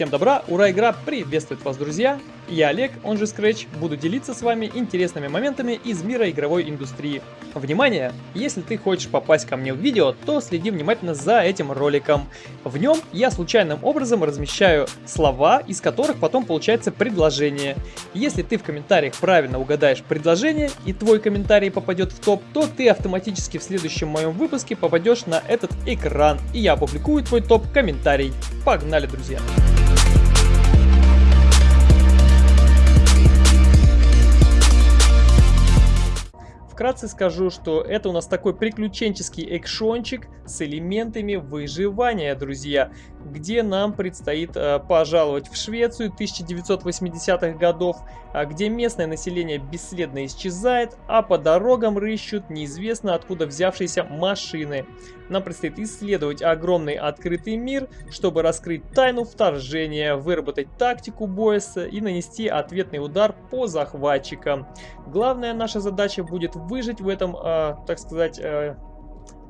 Всем добра, ура, игра приветствует вас, друзья! Я Олег, он же Scratch, буду делиться с вами интересными моментами из мира игровой индустрии. Внимание! Если ты хочешь попасть ко мне в видео, то следи внимательно за этим роликом. В нем я случайным образом размещаю слова, из которых потом получается предложение. Если ты в комментариях правильно угадаешь предложение и твой комментарий попадет в топ, то ты автоматически в следующем моем выпуске попадешь на этот экран, и я опубликую твой топ-комментарий. Погнали, друзья! Вкратце скажу, что это у нас такой приключенческий экшончик с элементами выживания, друзья, где нам предстоит э, пожаловать в Швецию 1980-х годов, а где местное население бесследно исчезает, а по дорогам рыщут неизвестно откуда взявшиеся машины. Нам предстоит исследовать огромный открытый мир, чтобы раскрыть тайну вторжения, выработать тактику боя и нанести ответный удар по захватчикам. Главная наша задача будет выжить в этом, э, так сказать, э,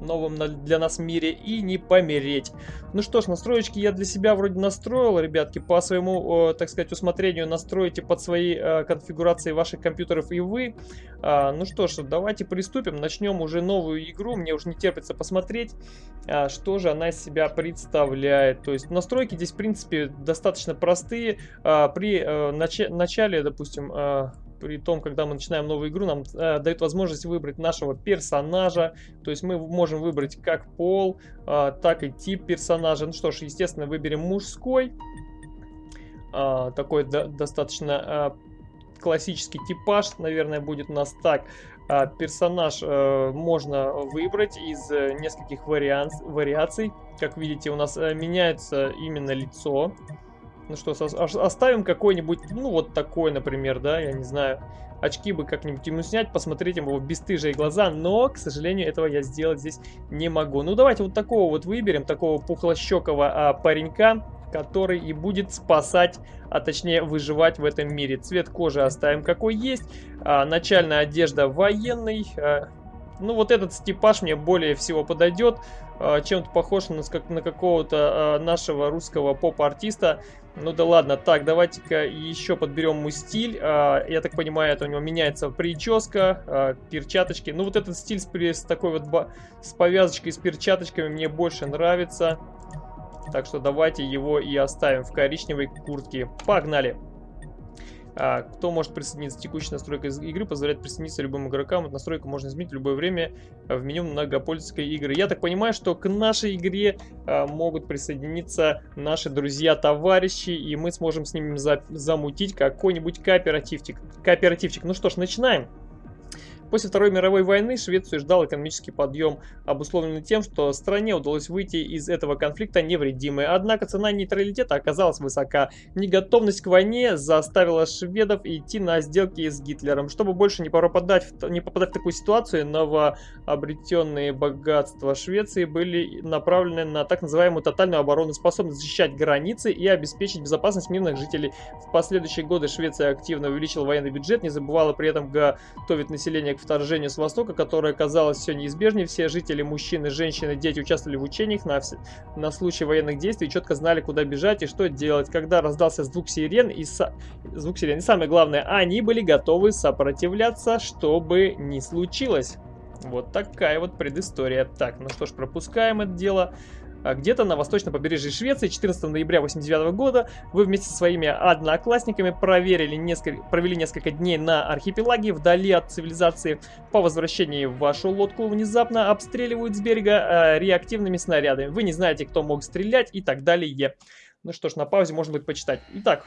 новом для нас мире и не помереть. Ну что ж, настроечки я для себя вроде настроил, ребятки, по своему, так сказать, усмотрению настроите под свои э, конфигурации ваших компьютеров и вы. А, ну что ж, давайте приступим, начнем уже новую игру, мне уже не терпится посмотреть, а, что же она из себя представляет. То есть настройки здесь, в принципе, достаточно простые. А, при э, нач начале, допустим, при том, когда мы начинаем новую игру, нам э, дает возможность выбрать нашего персонажа. То есть мы можем выбрать как пол, э, так и тип персонажа. Ну что ж, естественно, выберем мужской. Э, такой до, достаточно э, классический типаж, наверное, будет у нас так. Э, персонаж э, можно выбрать из э, нескольких вариант, вариаций. Как видите, у нас э, меняется именно лицо. Ну что, оставим какой-нибудь, ну вот такой, например, да, я не знаю. Очки бы как-нибудь ему снять, посмотреть ему бесстыжие глаза, но, к сожалению, этого я сделать здесь не могу. Ну давайте вот такого вот выберем, такого пухлощекого а, паренька, который и будет спасать, а точнее выживать в этом мире. Цвет кожи оставим какой есть, а, начальная одежда военный, а, ну, вот этот типаж мне более всего подойдет. А, чем-то похож на, на какого-то а, нашего русского поп-артиста. Ну да ладно, так, давайте-ка еще подберем ему стиль. А, я так понимаю, это у него меняется прическа, перчаточки. Ну вот этот стиль с, с такой вот с повязочкой, с перчаточками мне больше нравится. Так что давайте его и оставим в коричневой куртке. Погнали! А, кто может присоединиться? Текущая настройка игры позволяет присоединиться любым игрокам. настройку можно изменить в любое время в меню многопользовательской игры. Я так понимаю, что к нашей игре а, могут присоединиться наши друзья-товарищи, и мы сможем с ними за замутить какой-нибудь кооперативчик. Кооперативчик. Ну что ж, начинаем. После Второй мировой войны Швецию ждал экономический подъем, обусловленный тем, что стране удалось выйти из этого конфликта невредимой. Однако цена нейтралитета оказалась высока. Неготовность к войне заставила шведов идти на сделки с Гитлером. Чтобы больше не попадать в, не попадать в такую ситуацию, новообретенные богатства Швеции были направлены на так называемую тотальную оборону, способность защищать границы и обеспечить безопасность мирных жителей. В последующие годы Швеция активно увеличила военный бюджет, не забывала при этом готовить население к вторжению с востока, которое казалось все неизбежнее. Все жители, мужчины, женщины, дети участвовали в учениях на, на случай военных действий и четко знали, куда бежать и что делать. Когда раздался звук сирен и, со... звук сирен, и самое главное, они были готовы сопротивляться, что бы ни случилось. Вот такая вот предыстория. Так, ну что ж, пропускаем это дело. А где-то на восточном побережье Швеции 14 ноября 1989 года вы вместе со своими одноклассниками проверили несколько, провели несколько дней на архипелаге вдали от цивилизации. По возвращении в вашу лодку внезапно обстреливают с берега э, реактивными снарядами. Вы не знаете, кто мог стрелять и так далее. Ну что ж, на паузе можно будет почитать. Итак,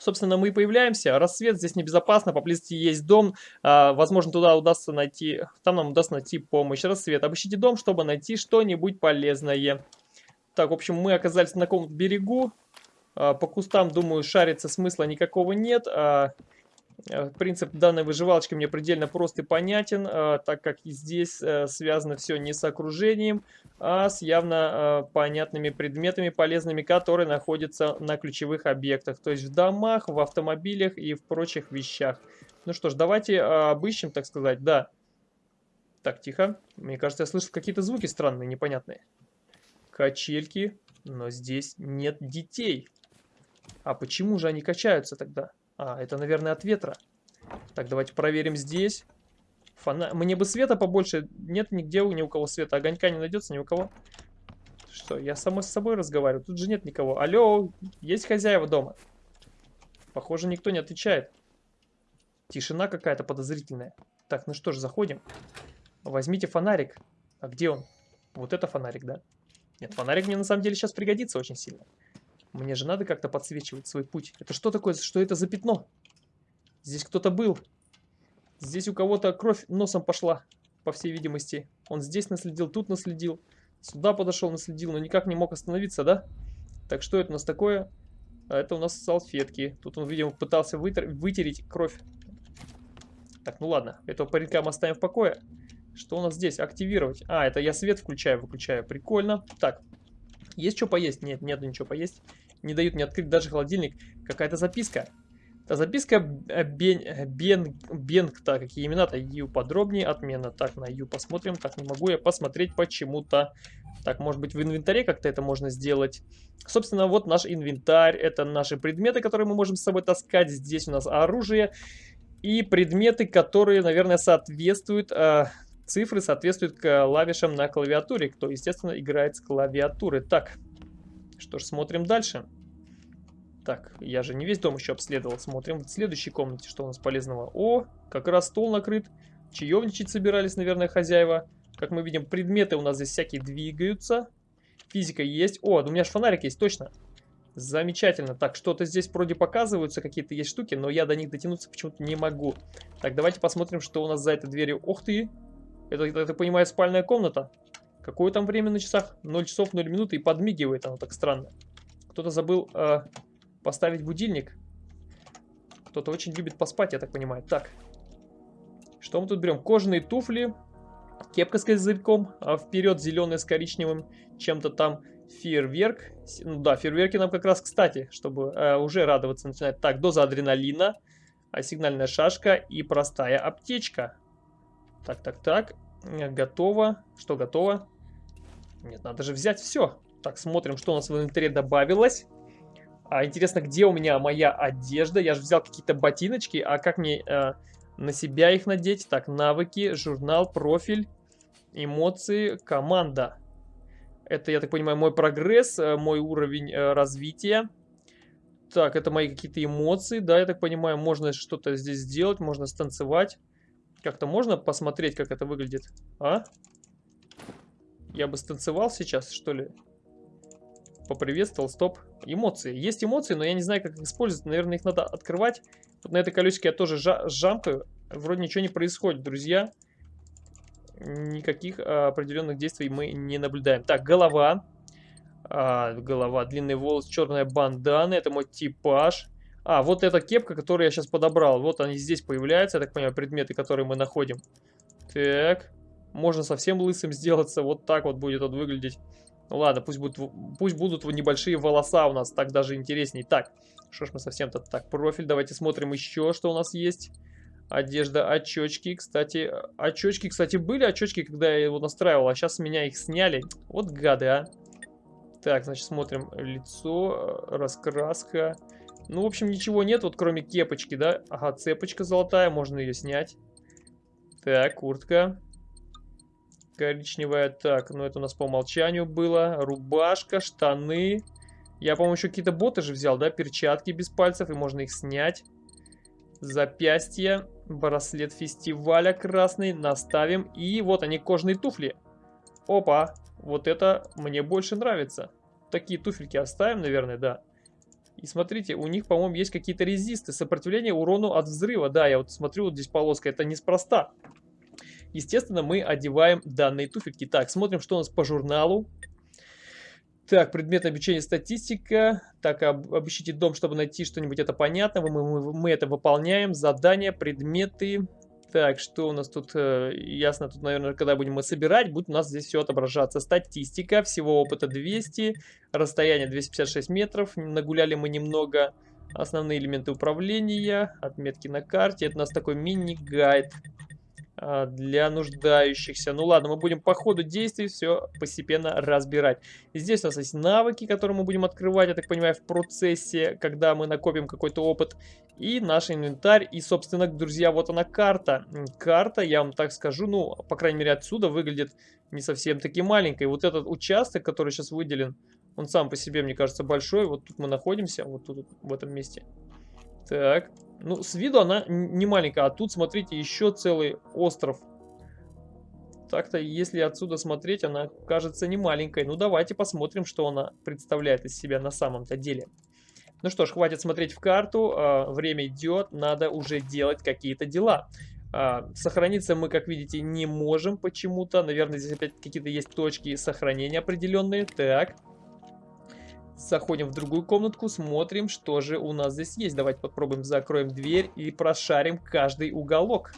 Собственно, мы и появляемся. Рассвет здесь небезопасно, поблизости есть дом. А, возможно, туда удастся найти, там нам удастся найти помощь. Рассвет. Обыщите дом, чтобы найти что-нибудь полезное. Так, в общем, мы оказались на каком-то берегу. А, по кустам, думаю, шариться смысла никакого нет. А, Э, принцип данной выживалочки мне предельно прост и понятен, так как и здесь э, связано все не с окружением, а с явно понятными предметами полезными, которые находятся на ключевых объектах, то есть в домах, в автомобилях и в прочих вещах. Ну что ж, давайте обыщем, так сказать, да. Так, тихо. Мне кажется, я слышу какие-то звуки странные, непонятные. Качельки. Но здесь нет детей. А почему же они качаются тогда? А, это, наверное, от ветра. Так, давайте проверим здесь. Фона... Мне бы света побольше. Нет нигде ни у кого света. Огонька не найдется ни у кого. Что, я само с собой разговариваю? Тут же нет никого. Алло, есть хозяева дома? Похоже, никто не отвечает. Тишина какая-то подозрительная. Так, ну что ж, заходим. Возьмите фонарик. А где он? Вот это фонарик, да? Нет, фонарик мне на самом деле сейчас пригодится очень сильно. Мне же надо как-то подсвечивать свой путь. Это что такое? Что это за пятно? Здесь кто-то был. Здесь у кого-то кровь носом пошла, по всей видимости. Он здесь наследил, тут наследил. Сюда подошел, наследил, но никак не мог остановиться, да? Так, что это у нас такое? А это у нас салфетки. Тут он, видимо, пытался вытер... вытереть кровь. Так, ну ладно. Этого паренька мы оставим в покое. Что у нас здесь? Активировать. А, это я свет включаю, выключаю. Прикольно. Так, есть что поесть? Нет, нет ничего поесть. Не дают мне открыть даже холодильник. Какая-то записка. Та записка Бен, Бен, Бенг, так, какие имена-то? Ю подробнее, отмена. Так, на Ю посмотрим. Так, не могу я посмотреть почему-то. Так, может быть в инвентаре как-то это можно сделать. Собственно, вот наш инвентарь. Это наши предметы, которые мы можем с собой таскать. Здесь у нас оружие. И предметы, которые, наверное, соответствуют... Э, цифры соответствуют клавишам на клавиатуре. Кто, естественно, играет с клавиатуры. Так, что ж, смотрим дальше. Дальше. Так, я же не весь дом еще обследовал. Смотрим в следующей комнате, что у нас полезного. О, как раз стол накрыт. Чаевничать собирались, наверное, хозяева. Как мы видим, предметы у нас здесь всякие двигаются. Физика есть. О, у меня же фонарик есть, точно. Замечательно. Так, что-то здесь вроде показываются, какие-то есть штуки, но я до них дотянуться почему-то не могу. Так, давайте посмотрим, что у нас за этой дверью. Ух ты! Это, это, я понимаю, спальная комната. Какое там время на часах? 0 часов 0 минут и подмигивает оно так странно. Кто-то забыл э, Поставить будильник. Кто-то очень любит поспать, я так понимаю. Так. Что мы тут берем? Кожаные туфли. Кепка с козырьком. А вперед зеленый с коричневым. Чем-то там фейерверк. Ну да, фейерверки нам как раз кстати, чтобы э, уже радоваться начинать. Так, доза адреналина. А сигнальная шашка и простая аптечка. Так, так, так. Готово. Что готово? Нет, надо же взять все. Так, смотрим, что у нас в инвентаре добавилось. А интересно, где у меня моя одежда? Я же взял какие-то ботиночки, а как мне э, на себя их надеть? Так, навыки, журнал, профиль, эмоции, команда. Это, я так понимаю, мой прогресс, э, мой уровень э, развития. Так, это мои какие-то эмоции, да, я так понимаю, можно что-то здесь сделать, можно станцевать. Как-то можно посмотреть, как это выглядит, а? Я бы станцевал сейчас, что ли? Поприветствовал, стоп. Эмоции. Есть эмоции, но я не знаю, как их использовать. Наверное, их надо открывать. Вот на этой колесике я тоже жа жамкаю. Вроде ничего не происходит, друзья. Никаких а, определенных действий мы не наблюдаем. Так, голова. А, голова, длинный волос, черная бандана. Это мой типаж. А, вот эта кепка, которую я сейчас подобрал. Вот они здесь появляются, я так понимаю, предметы, которые мы находим. Так, можно совсем лысым сделаться. Вот так вот будет он выглядеть. Ну ладно, пусть будут, пусть будут небольшие волоса у нас, так даже интересней. Так, что ж мы совсем-то так, профиль, давайте смотрим еще, что у нас есть. Одежда, очечки, кстати, очечки, кстати, были очечки, когда я его настраивал, а сейчас меня их сняли. Вот гады, а. Так, значит, смотрим лицо, раскраска. Ну, в общем, ничего нет, вот кроме кепочки, да? Ага, цепочка золотая, можно ее снять. Так, куртка коричневая. Так, ну это у нас по умолчанию было. Рубашка, штаны. Я, по-моему, еще какие-то боты же взял, да? Перчатки без пальцев, и можно их снять. Запястье. Браслет фестиваля красный. Наставим. И вот они, кожаные туфли. Опа. Вот это мне больше нравится. Такие туфельки оставим, наверное, да. И смотрите, у них, по-моему, есть какие-то резисты. Сопротивление урону от взрыва. Да, я вот смотрю, вот здесь полоска. Это неспроста. Естественно, мы одеваем данные туфельки. Так, смотрим, что у нас по журналу. Так, предмет обучения статистика. Так, об, обыщите дом, чтобы найти что-нибудь это понятно. Мы, мы, мы это выполняем. Задания, предметы. Так, что у нас тут? Э, ясно, тут, наверное, когда будем мы собирать, будет у нас здесь все отображаться. Статистика, всего опыта 200, расстояние 256 метров. Нагуляли мы немного. Основные элементы управления, отметки на карте. Это у нас такой мини-гайд. А, для нуждающихся. Ну ладно, мы будем по ходу действий все постепенно разбирать. Здесь у нас есть навыки, которые мы будем открывать, я так понимаю, в процессе, когда мы накопим какой-то опыт. И наш инвентарь. И, собственно, друзья, вот она карта. Карта, я вам так скажу, ну, по крайней мере, отсюда выглядит не совсем таки маленькой. Вот этот участок, который сейчас выделен, он сам по себе, мне кажется, большой. Вот тут мы находимся, вот тут, в этом месте. Так, ну, с виду она не маленькая, а тут, смотрите, еще целый остров. Так-то, если отсюда смотреть, она кажется не маленькой. Ну, давайте посмотрим, что она представляет из себя на самом-то деле. Ну что ж, хватит смотреть в карту, а, время идет, надо уже делать какие-то дела. А, сохраниться мы, как видите, не можем почему-то. Наверное, здесь опять какие-то есть точки сохранения определенные. Так. Заходим в другую комнатку, смотрим, что же у нас здесь есть. Давайте попробуем закроем дверь и прошарим каждый уголок.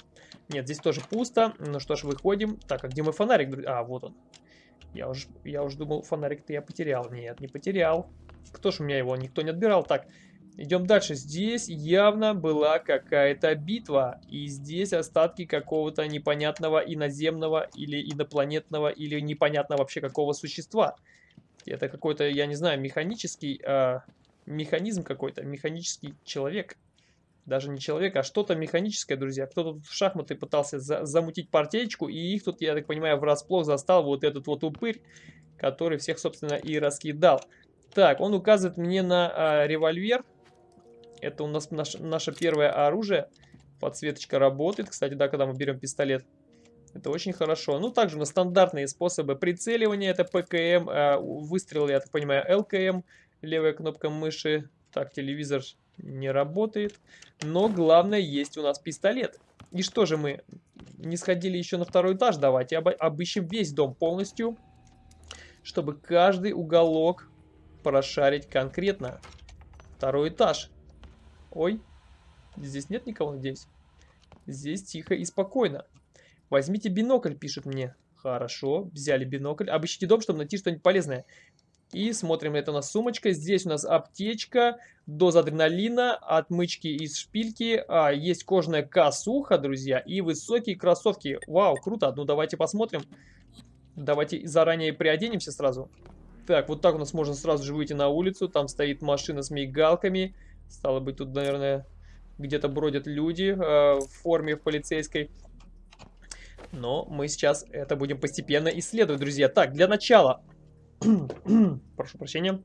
Нет, здесь тоже пусто. Ну что ж, выходим. Так, а где мой фонарик? А, вот он. Я уж, я уж думал, фонарик-то я потерял. Нет, не потерял. Кто ж у меня его? Никто не отбирал. Так, идем дальше. Здесь явно была какая-то битва. И здесь остатки какого-то непонятного иноземного или инопланетного или непонятно вообще какого существа. Это какой-то, я не знаю, механический, э, механизм какой-то, механический человек. Даже не человек, а что-то механическое, друзья. Кто-то в шахматы пытался за замутить партеечку, и их тут, я так понимаю, врасплох застал вот этот вот упырь, который всех, собственно, и раскидал. Так, он указывает мне на э, револьвер. Это у нас наш, наше первое оружие. Подсветочка работает. Кстати, да, когда мы берем пистолет. Это очень хорошо. Ну, также на стандартные способы прицеливания. Это ПКМ, э, выстрел, я так понимаю, ЛКМ. Левая кнопка мыши. Так, телевизор не работает. Но главное, есть у нас пистолет. И что же мы не сходили еще на второй этаж? Давайте об обыщем весь дом полностью. Чтобы каждый уголок прошарить конкретно. Второй этаж. Ой, здесь нет никого, надеюсь. Здесь тихо и спокойно. Возьмите бинокль, пишет мне. Хорошо, взяли бинокль. Обыщите дом, чтобы найти что-нибудь полезное. И смотрим, это у нас сумочка. Здесь у нас аптечка, доза адреналина, отмычки из шпильки. А, есть кожаная косуха, друзья, и высокие кроссовки. Вау, круто. Ну, давайте посмотрим. Давайте заранее приоденемся сразу. Так, вот так у нас можно сразу же выйти на улицу. Там стоит машина с мигалками. Стало быть, тут, наверное, где-то бродят люди э, в форме полицейской. Но мы сейчас это будем постепенно исследовать, друзья. Так, для начала... Прошу прощения.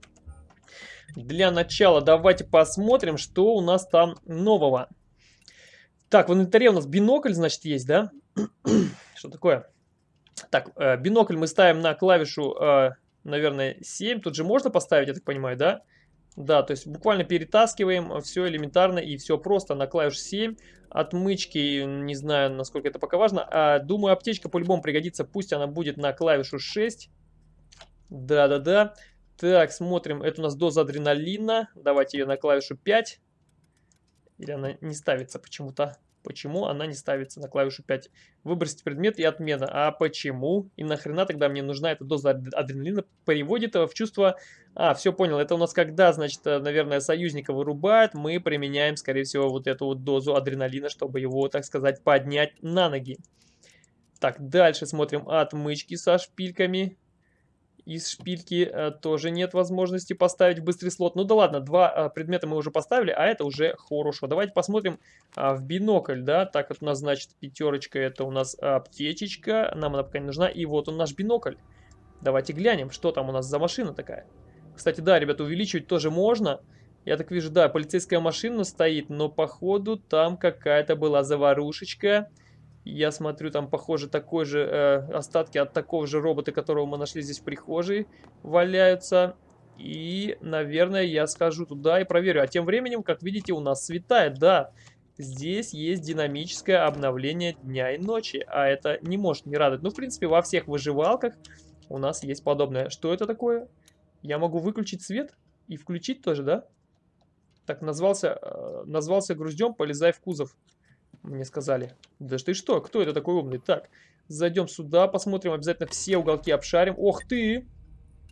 Для начала давайте посмотрим, что у нас там нового. Так, в инвентаре у нас бинокль, значит, есть, да? что такое? Так, э, бинокль мы ставим на клавишу, э, наверное, 7. Тут же можно поставить, я так понимаю, да? Да. Да, то есть буквально перетаскиваем все элементарно и все просто на клавиш 7. Отмычки, не знаю, насколько это пока важно. А, думаю, аптечка по-любому пригодится, пусть она будет на клавишу 6. Да-да-да. Так, смотрим, это у нас доза адреналина. Давайте ее на клавишу 5. Или она не ставится почему-то. Почему она не ставится на клавишу 5? Выбросить предмет и отмена. А почему? И нахрена тогда мне нужна эта доза адреналина? Переводит в чувство... А, все понял. Это у нас когда, значит, э, наверное, союзника вырубает, мы применяем, скорее всего, вот эту вот дозу адреналина, чтобы его, так сказать, поднять на ноги. Так, дальше смотрим отмычки со шпильками из шпильки э, тоже нет возможности поставить в быстрый слот. Ну да ладно, два э, предмета мы уже поставили, а это уже хорошо. Давайте посмотрим э, в бинокль, да. Так, вот у нас, значит, пятерочка, это у нас аптечечка. Нам она пока не нужна. И вот он наш бинокль. Давайте глянем, что там у нас за машина такая. Кстати, да, ребята, увеличивать тоже можно. Я так вижу, да, полицейская машина стоит, но походу там какая-то была заварушечка. Я смотрю, там, похоже, такой же э, остатки от такого же робота, которого мы нашли здесь в прихожей, валяются. И, наверное, я схожу туда и проверю. А тем временем, как видите, у нас светает, да. Здесь есть динамическое обновление дня и ночи, а это не может не радовать. Ну, в принципе, во всех выживалках у нас есть подобное. Что это такое? Я могу выключить свет и включить тоже, да? Так, назвался, э, назвался груздем, полезай в кузов. Мне сказали. Да ты что? Кто это такой умный? Так, зайдем сюда, посмотрим обязательно все уголки обшарим. Ох ты!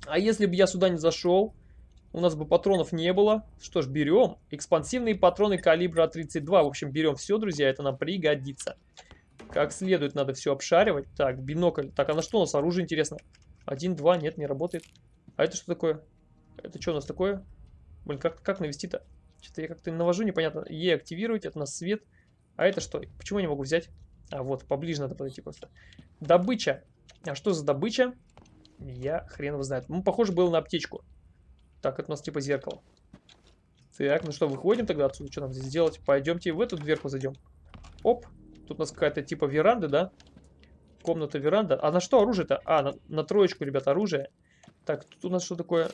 А если бы я сюда не зашел, у нас бы патронов не было. Что ж, берем. Экспансивные патроны калибра 32. В общем, берем все, друзья, это нам пригодится. Как следует надо все обшаривать. Так, бинокль. Так, а на что у нас оружие, интересно? Один, два, нет, не работает. А это что такое? Это что у нас такое? Блин, как, как навести-то? Что-то я как-то навожу, непонятно. Е активировать, это у нас свет. А это что? Почему я не могу взять? А, вот, поближе надо подойти просто. Добыча. А что за добыча? Я хрен его знает. Ну, похоже было на аптечку. Так, это у нас типа зеркало. Так, ну что, выходим тогда отсюда? Что нам здесь делать? Пойдемте в эту дверку зайдем. Оп. Тут у нас какая-то типа веранда, да? Комната веранда. А на что оружие-то? А, на, на троечку, ребят, оружие. Так, тут у нас что такое?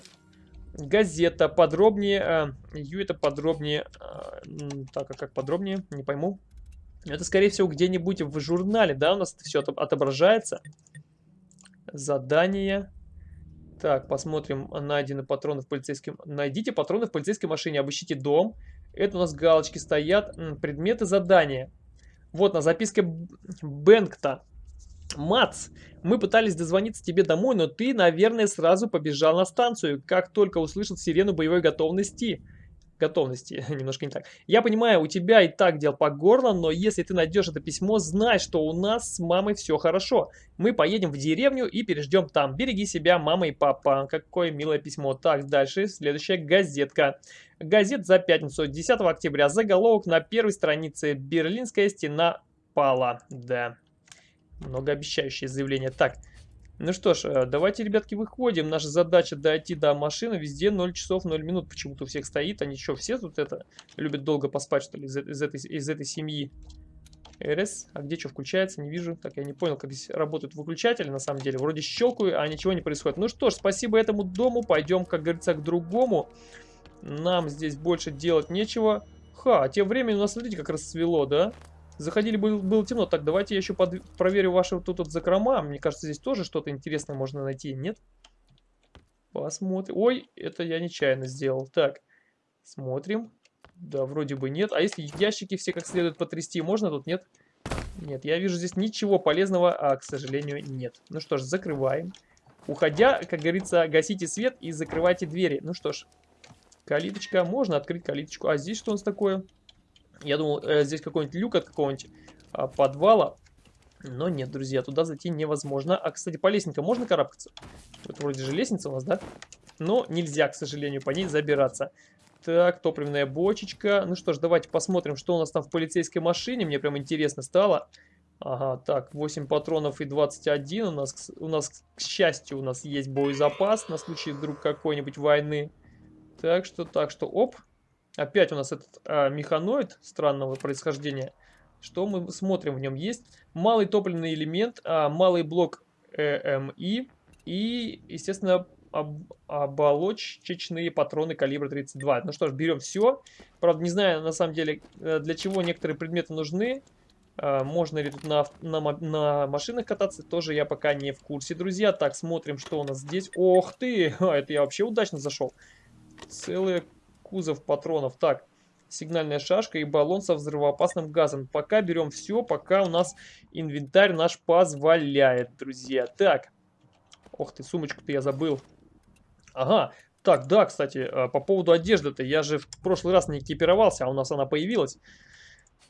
Газета. Подробнее. Э, это подробнее. Э, так, а как подробнее? Не пойму. Это, скорее всего, где-нибудь в журнале, да, у нас все отображается. Задание. Так, посмотрим. Найдены патроны в полицейском... Найдите патроны в полицейской машине, обыщите дом. Это у нас галочки стоят. Предметы задания. Вот на записке Бэнкта. Мац, мы пытались дозвониться тебе домой, но ты, наверное, сразу побежал на станцию, как только услышал сирену боевой готовности готовности, немножко не так. Я понимаю, у тебя и так дел по горло, но если ты найдешь это письмо, знай, что у нас с мамой все хорошо. Мы поедем в деревню и переждем там. Береги себя, мама и папа. Какое милое письмо. Так, дальше, следующая газетка. Газет за пятницу, 10 октября. Заголовок на первой странице. Берлинская стена пала. Да, многообещающее заявление. Так, ну что ж, э, давайте, ребятки, выходим. Наша задача дойти до машины. Везде 0 часов 0 минут почему-то у всех стоит. Они что, все тут это любят долго поспать, что ли, из, из, этой, из этой семьи? РС. А где что включается? Не вижу. Так, я не понял, как здесь работают выключатели, на самом деле. Вроде щелкаю, а ничего не происходит. Ну что ж, спасибо этому дому. Пойдем, как говорится, к другому. Нам здесь больше делать нечего. Ха, а тем временем у нас, смотрите, как расцвело, да? Заходили, был, было темно. Так, давайте я еще под, проверю ваши вот тут вот закрома. Мне кажется, здесь тоже что-то интересное можно найти, нет? Посмотрим. Ой, это я нечаянно сделал. Так, смотрим. Да, вроде бы нет. А если ящики все как следует потрясти, можно тут, нет? Нет, я вижу здесь ничего полезного, а, к сожалению, нет. Ну что ж, закрываем. Уходя, как говорится, гасите свет и закрывайте двери. Ну что ж, калиточка. Можно открыть калиточку. А здесь что у нас такое? Я думал, э, здесь какой-нибудь люк от какого-нибудь э, подвала. Но нет, друзья, туда зайти невозможно. А, кстати, по лестнице можно карабкаться? Это вроде же лестница у нас, да? Но нельзя, к сожалению, по ней забираться. Так, топливная бочечка. Ну что ж, давайте посмотрим, что у нас там в полицейской машине. Мне прям интересно стало. Ага, так, 8 патронов и 21. У нас, у нас, к счастью, у нас есть боезапас на случай вдруг какой-нибудь войны. Так что, так что, оп, Опять у нас этот а, механоид странного происхождения. Что мы смотрим в нем? Есть малый топливный элемент, а, малый блок ЭМИ и, естественно, об, оболочечные патроны калибра 32. Ну что ж, берем все. Правда, не знаю, на самом деле, э, для чего некоторые предметы нужны. А, можно ли тут на, на, на машинах кататься, тоже я пока не в курсе, друзья. Так, смотрим, что у нас здесь. Ох ты! А, это я вообще удачно зашел. Целая кузов патронов. Так, сигнальная шашка и баллон со взрывоопасным газом. Пока берем все, пока у нас инвентарь наш позволяет, друзья. Так, ох ты, сумочку-то я забыл. Ага, так, да, кстати, э, по поводу одежды-то, я же в прошлый раз не экипировался, а у нас она появилась.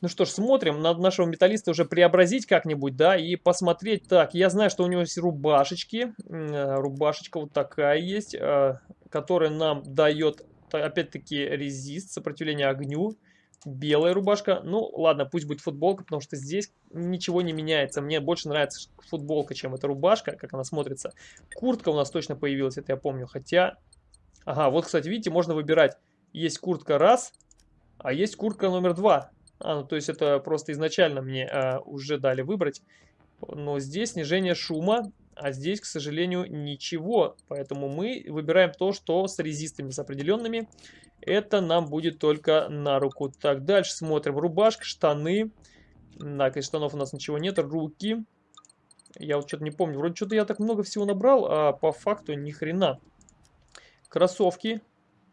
Ну что ж, смотрим, надо нашего металлиста уже преобразить как-нибудь, да, и посмотреть. Так, я знаю, что у него есть рубашечки, э, рубашечка вот такая есть, э, которая нам дает опять-таки резист, сопротивление огню, белая рубашка. Ну, ладно, пусть будет футболка, потому что здесь ничего не меняется. Мне больше нравится футболка, чем эта рубашка, как она смотрится. Куртка у нас точно появилась, это я помню. Хотя, ага, вот, кстати, видите, можно выбирать. Есть куртка раз, а есть куртка номер два. А, ну, то есть это просто изначально мне а, уже дали выбрать. Но здесь снижение шума, а здесь, к сожалению, ничего. Поэтому мы выбираем то, что с резистами, с определенными. Это нам будет только на руку. Так, дальше смотрим. Рубашка, штаны. Так, из штанов у нас ничего нет. Руки. Я вот что-то не помню. Вроде что-то я так много всего набрал, а по факту ни хрена. Кроссовки.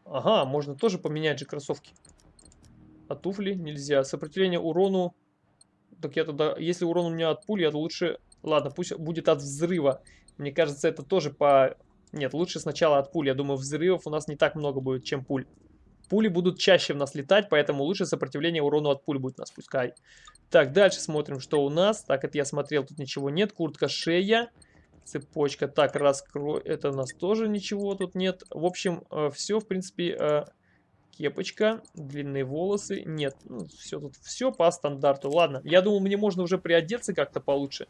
Ага, можно тоже поменять же кроссовки. А туфли нельзя. Сопротивление урону. Так я тогда, если урон у меня от пули, я лучше Ладно, пусть будет от взрыва. Мне кажется, это тоже по... Нет, лучше сначала от пуль. Я думаю, взрывов у нас не так много будет, чем пуль. Пули будут чаще в нас летать, поэтому лучше сопротивление урону от пуль будет нас пускай. Так, дальше смотрим, что у нас. Так, это я смотрел, тут ничего нет. Куртка, шея, цепочка. Так, раскрой. Это у нас тоже ничего тут нет. В общем, э, все, в принципе, э, кепочка, длинные волосы. Нет, ну, все тут, все по стандарту. Ладно, я думал, мне можно уже приодеться как-то получше.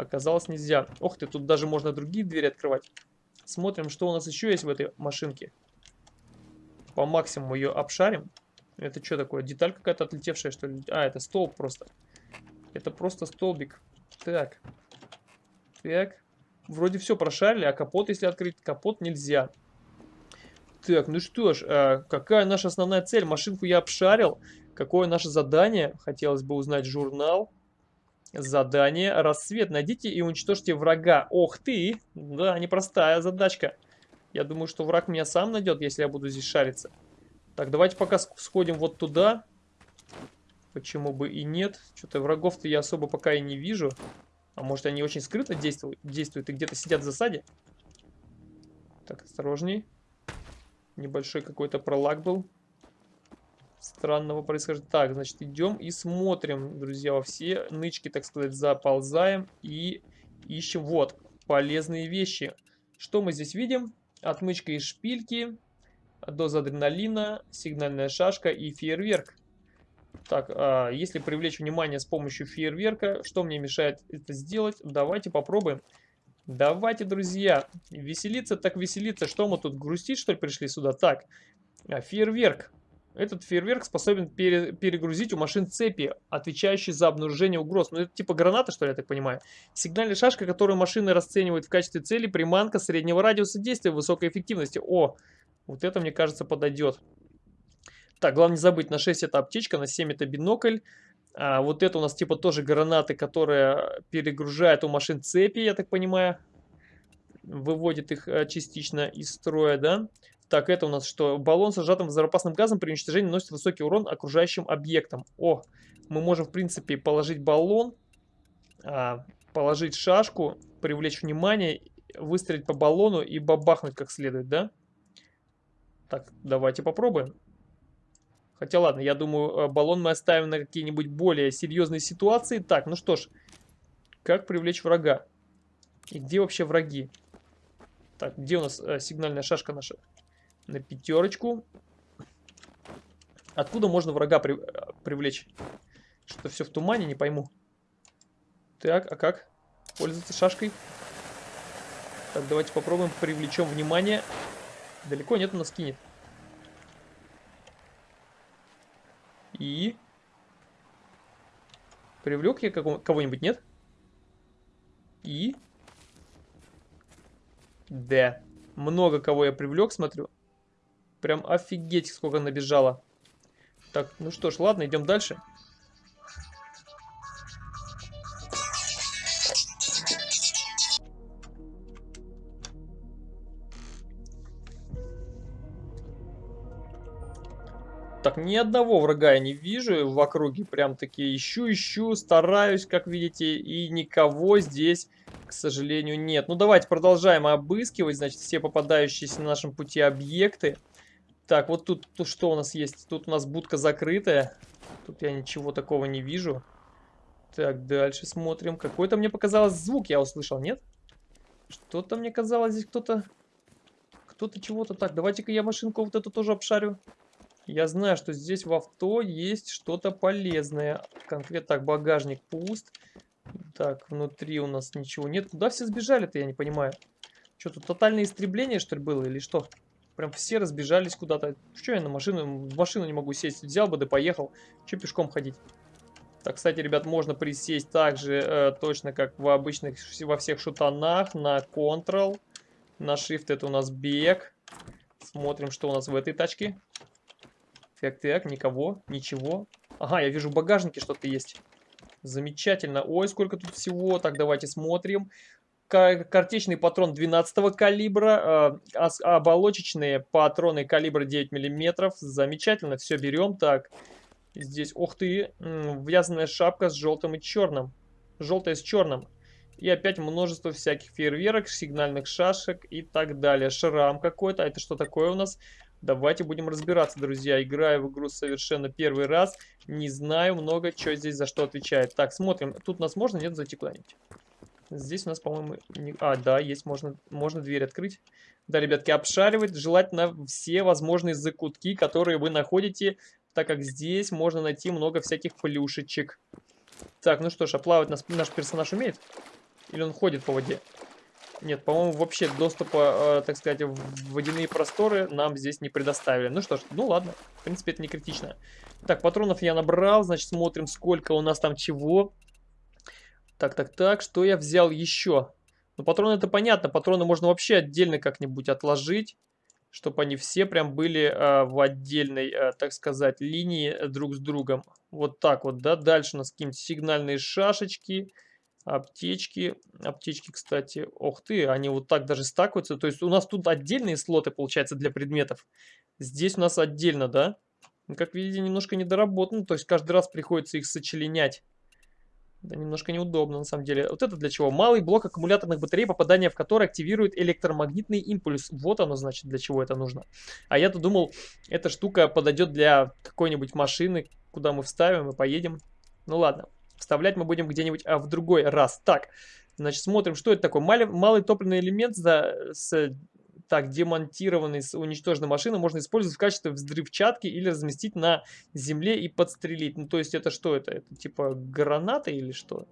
Оказалось, нельзя. Ох ты, тут даже можно другие двери открывать. Смотрим, что у нас еще есть в этой машинке. По максимуму ее обшарим. Это что такое? Деталь какая-то отлетевшая, что ли? А, это столб просто. Это просто столбик. Так. Так. Вроде все прошарили, а капот, если открыть, капот нельзя. Так, ну что ж, а какая наша основная цель? Машинку я обшарил. Какое наше задание? Хотелось бы узнать журнал. Задание. Рассвет. Найдите и уничтожьте врага. Ох ты! Да, непростая задачка. Я думаю, что враг меня сам найдет, если я буду здесь шариться. Так, давайте пока сходим вот туда. Почему бы и нет? Что-то врагов-то я особо пока и не вижу. А может они очень скрыто действуют, действуют и где-то сидят в засаде? Так, осторожней. Небольшой какой-то пролаг был. Странного происхождения. Так, значит, идем и смотрим, друзья, во все нычки, так сказать, заползаем и ищем. Вот, полезные вещи. Что мы здесь видим? Отмычка из шпильки, доза адреналина, сигнальная шашка и фейерверк. Так, а если привлечь внимание с помощью фейерверка, что мне мешает это сделать? Давайте попробуем. Давайте, друзья, веселиться так веселиться. Что мы тут, грустить, что ли, пришли сюда? Так, а, фейерверк. Этот фейерверк способен пере, перегрузить у машин цепи, отвечающие за обнаружение угроз. Ну, это типа граната, что ли, я так понимаю. Сигнальная шашка, которую машины расценивают в качестве цели, приманка среднего радиуса действия высокой эффективности. О, вот это, мне кажется, подойдет. Так, главное не забыть, на 6 это аптечка, на 7 это бинокль. А, вот это у нас типа тоже гранаты, которые перегружают у машин цепи, я так понимаю. Выводит их а, частично из строя, да. Так, это у нас что? Баллон с сжатым взрывоопасным газом при уничтожении наносит высокий урон окружающим объектам. О, мы можем, в принципе, положить баллон, а, положить шашку, привлечь внимание, выстрелить по баллону и бабахнуть как следует, да? Так, давайте попробуем. Хотя ладно, я думаю, э, баллон мы оставим на какие-нибудь более серьезные ситуации. Так, ну что ж. Как привлечь врага? И где вообще враги? Так, где у нас э, сигнальная шашка наша? На пятерочку. Откуда можно врага при, э, привлечь? Что все в тумане, не пойму. Так, а как? Пользоваться шашкой. Так, давайте попробуем привлечем внимание. Далеко нет, у нас кинет. И... Привлек я кого-нибудь, нет? И... Да. Много кого я привлек, смотрю. Прям офигеть, сколько набежало. Так, ну что ж, ладно, идем дальше. Так, ни одного врага я не вижу в округе. Прям таки ищу, ищу, стараюсь, как видите. И никого здесь, к сожалению, нет. Ну, давайте продолжаем обыскивать, значит, все попадающиеся на нашем пути объекты. Так, вот тут, тут что у нас есть? Тут у нас будка закрытая. Тут я ничего такого не вижу. Так, дальше смотрим. Какой-то мне показалось звук я услышал, нет? Что-то мне казалось здесь кто-то... Кто-то чего-то... Так, давайте-ка я машинку вот эту тоже обшарю. Я знаю, что здесь в авто есть что-то полезное. Конкретно так, багажник пуст. Так, внутри у нас ничего нет. Куда все сбежали-то, я не понимаю. Что, тут тотальное истребление, что ли, было, или что? Прям все разбежались куда-то. Что я на машину, в машину не могу сесть? Взял бы да поехал. Че пешком ходить? Так, кстати, ребят, можно присесть так же, э, точно как в обычных, во всех шутанах, на Ctrl. На Shift это у нас бег. Смотрим, что у нас в этой тачке. Так, так, никого, ничего. Ага, я вижу в багажнике что-то есть. Замечательно. Ой, сколько тут всего. Так, давайте смотрим. Картечный патрон 12 калибра, э, оболочечные патроны калибра 9 миллиметров. Замечательно, все берем. Так, здесь, ух ты, вязаная шапка с желтым и черным. Желтая с черным. И опять множество всяких фейерверок, сигнальных шашек и так далее. Шрам какой-то. А это что такое у нас? Давайте будем разбираться, друзья. Играю в игру совершенно первый раз. Не знаю много, что здесь за что отвечает. Так, смотрим. Тут нас можно, нет, зайти куда-нибудь? Здесь у нас, по-моему... Не... А, да, есть, можно, можно дверь открыть. Да, ребятки, обшаривать желательно все возможные закутки, которые вы находите, так как здесь можно найти много всяких плюшечек. Так, ну что ж, а плавать наш, наш персонаж умеет? Или он ходит по воде? Нет, по-моему, вообще доступа, э, так сказать, в водяные просторы нам здесь не предоставили. Ну что ж, ну ладно, в принципе, это не критично. Так, патронов я набрал, значит, смотрим, сколько у нас там чего. Так, так, так, что я взял еще? Ну, патроны это понятно, патроны можно вообще отдельно как-нибудь отложить, чтобы они все прям были э, в отдельной, э, так сказать, линии друг с другом. Вот так вот, да, дальше у нас какие-нибудь сигнальные шашечки, аптечки. Аптечки, кстати, ох ты, они вот так даже стакаются. То есть у нас тут отдельные слоты, получается, для предметов. Здесь у нас отдельно, да? Как видите, немножко недоработано, то есть каждый раз приходится их сочленять. Да, немножко неудобно, на самом деле. Вот это для чего? Малый блок аккумуляторных батарей, попадание в который активирует электромагнитный импульс. Вот оно, значит, для чего это нужно. А я-то думал, эта штука подойдет для какой-нибудь машины, куда мы вставим и поедем. Ну ладно, вставлять мы будем где-нибудь а в другой раз. Так, значит, смотрим, что это такое. Малый, малый топливный элемент за, с так, демонтированный с уничтоженной машины можно использовать в качестве взрывчатки или разместить на земле и подстрелить. Ну, то есть это что это? Это типа граната или что?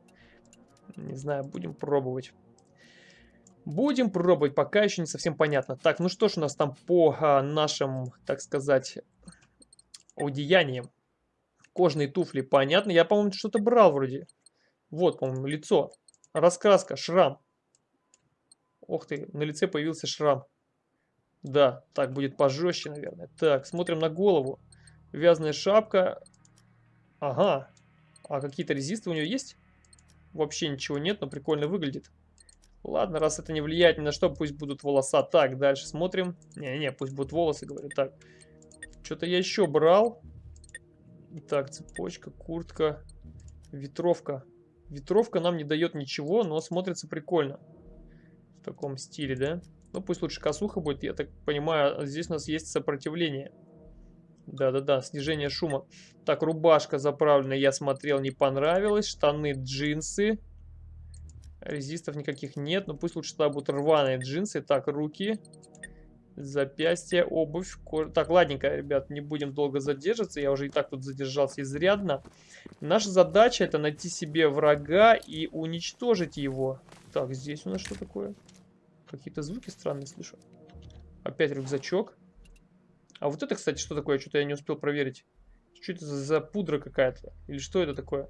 Не знаю, будем пробовать. Будем пробовать, пока еще не совсем понятно. Так, ну что ж у нас там по а, нашим, так сказать, одеяниям. Кожные туфли, понятно. Я, по-моему, что-то брал вроде. Вот, по-моему, лицо. Раскраска, шрам. Ох ты, на лице появился шрам. Да, так будет пожестче, наверное. Так, смотрим на голову. Вязаная шапка. Ага. А какие-то резисты у нее есть? Вообще ничего нет, но прикольно выглядит. Ладно, раз это не влияет ни на что, пусть будут волоса. Так, дальше смотрим. Не-не, пусть будут волосы, говорю. Так, что-то я еще брал. Так, цепочка, куртка, ветровка. Ветровка нам не дает ничего, но смотрится прикольно. В таком стиле, да? Ну, пусть лучше косуха будет. Я так понимаю, здесь у нас есть сопротивление. Да-да-да, снижение шума. Так, рубашка заправленная, я смотрел, не понравилась. Штаны, джинсы. Резистов никаких нет, но пусть лучше тогда будут рваные джинсы. Так, руки, запястья, обувь. Кож... Так, ладненько, ребят, не будем долго задерживаться. Я уже и так тут задержался изрядно. Наша задача это найти себе врага и уничтожить его. Так, здесь у нас что такое? Какие-то звуки странные слышу. Опять рюкзачок. А вот это, кстати, что такое? Что-то я не успел проверить. Что это за пудра какая-то? Или что это такое?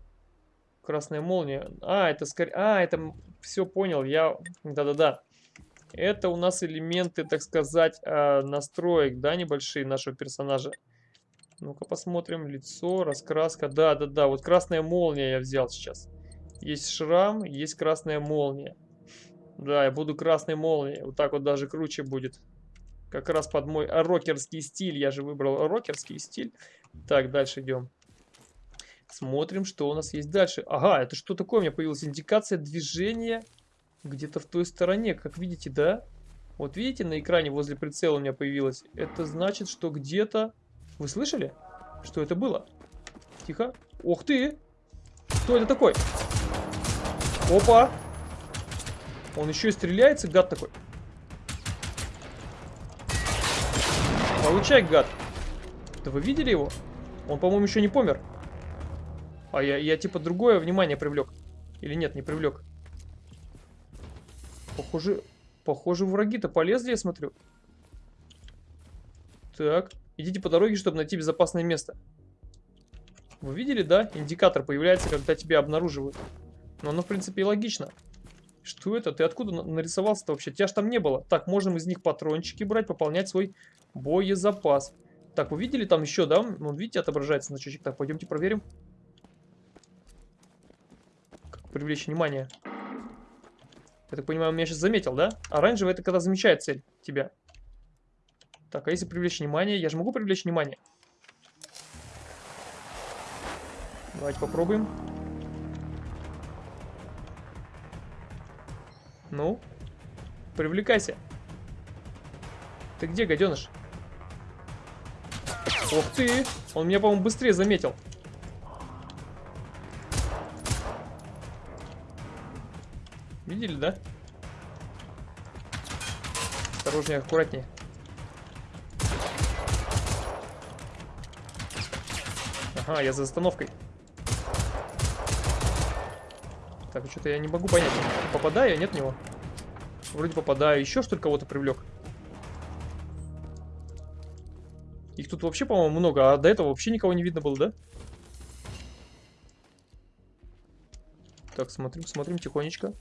Красная молния. А, это скорее... А, это... Все понял. Я... Да-да-да. Это у нас элементы, так сказать, а, настроек, да, небольшие нашего персонажа. Ну-ка посмотрим. Лицо, раскраска. Да-да-да. Вот красная молния я взял сейчас. Есть шрам, есть красная молния. Да, я буду красной молнией. Вот так вот даже круче будет. Как раз под мой рокерский стиль. Я же выбрал рокерский стиль. Так, дальше идем. Смотрим, что у нас есть дальше. Ага, это что такое? У меня появилась индикация движения где-то в той стороне. Как видите, да? Вот видите, на экране возле прицела у меня появилось. Это значит, что где-то... Вы слышали? Что это было? Тихо. Ух ты! Что это такое? Опа! Он еще и стреляется, гад такой. Получай, гад. Да вы видели его? Он, по-моему, еще не помер. А я, я типа другое внимание привлек. Или нет, не привлек. Похоже, похоже враги-то полезли, я смотрю. Так, идите по дороге, чтобы найти безопасное место. Вы видели, да? Индикатор появляется, когда тебя обнаруживают. Но оно, в принципе, и логично. Что это? Ты откуда нарисовался-то вообще? Тебя ж там не было. Так, можем из них патрончики брать, пополнять свой боезапас. Так, вы видели там еще, да? Ну, видите, отображается значочек. Так, пойдемте проверим. Как привлечь внимание. Я так понимаю, он меня сейчас заметил, да? Оранжевый это когда замечает цель тебя. Так, а если привлечь внимание? Я же могу привлечь внимание. Давайте попробуем. Ну? Привлекайся. Ты где, гаденыш? Ух ты! Он меня, по-моему, быстрее заметил. Видели, да? Осторожнее, аккуратнее. Ага, я за остановкой. Так, что-то я не могу понять, попадаю нет в него? Вроде попадаю. Еще что ли кого-то привлек? Их тут вообще, по-моему, много, а до этого вообще никого не видно было, да? Так, смотрим, смотрим тихонечко.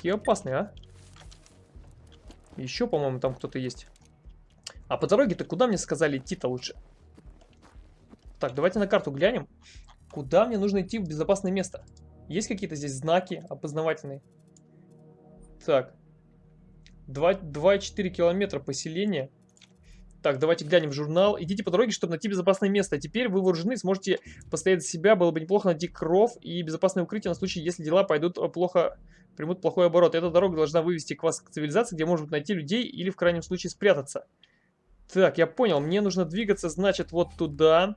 Какие опасные, а? Еще, по-моему, там кто-то есть. А по дороге-то куда мне сказали идти-то лучше? Так, давайте на карту глянем. Куда мне нужно идти в безопасное место? Есть какие-то здесь знаки опознавательные? Так. 2,4 километра поселения. Так, давайте глянем в журнал. Идите по дороге, чтобы найти безопасное место. Теперь вы вооружены, сможете постоять за себя. Было бы неплохо найти кров и безопасное укрытие на случай, если дела пойдут плохо, примут плохой оборот. Эта дорога должна вывести к вас к цивилизации, где можно найти людей или в крайнем случае спрятаться. Так, я понял. Мне нужно двигаться, значит, вот туда.